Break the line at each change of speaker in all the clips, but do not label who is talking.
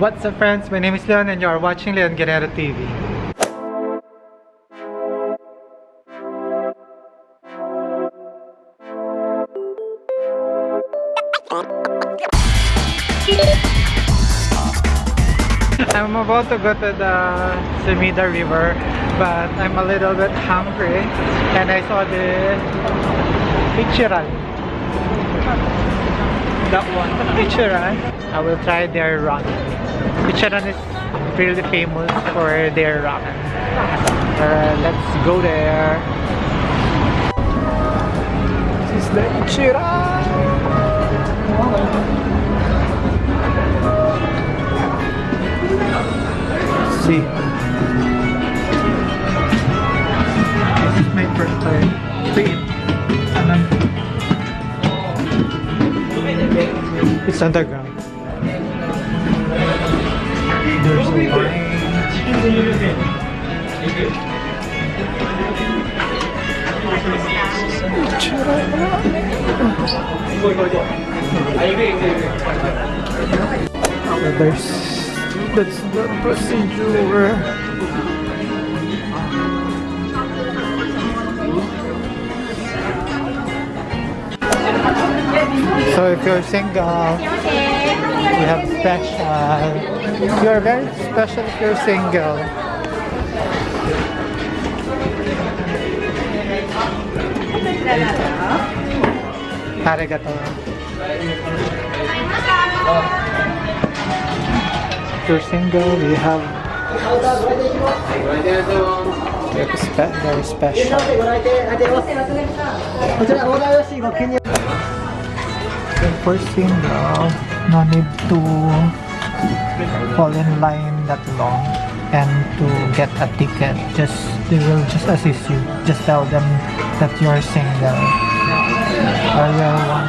What's up friends? My name is Leon and you are watching Leon Guerrero TV. I'm about to go to the Sumida River but I'm a little bit hungry and I saw the Ichiran that one Ichiran I will try their ramen Ichiran is really famous for their ramen uh, let's go there this is the Ichiran see. This is my first time to. It's underground. There's a line. There's that's the procedure. So if you're single, we have special. Uh, you're very special if you're single. Arigato. If you're single, we have very special. If for single, no need to fall in line that long and to get a ticket. Just they will just assist you. Just tell them that you're single or you're one.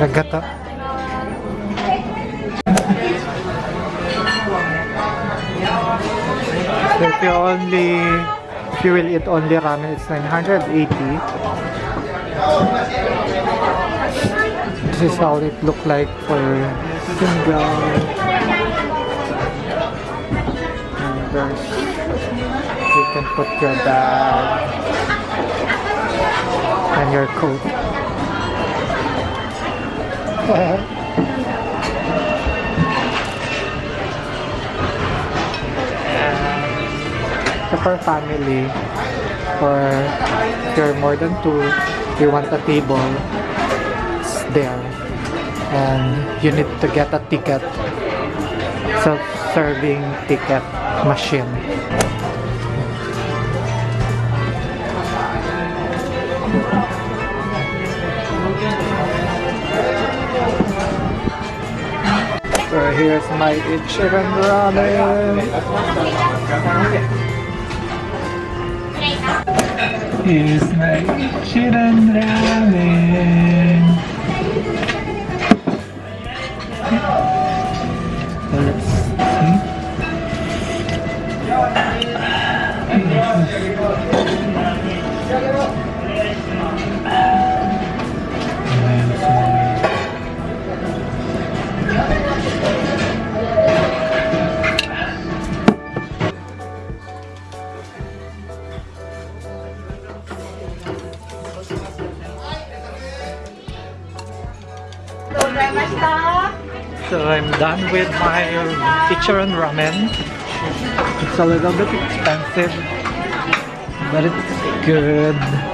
Arigato. Arigato. So if you only if you will eat only ramen it's 980 this is how it look like for single and there's you can put your bag and your coat So for family, for you're more than two, you want a table, it's there. And you need to get a ticket, self-serving ticket machine. Here's my Ichiran ramen. Here's my Ichiran ramen. So I'm done with my Ichiran ramen. It's a little bit expensive, but it's good.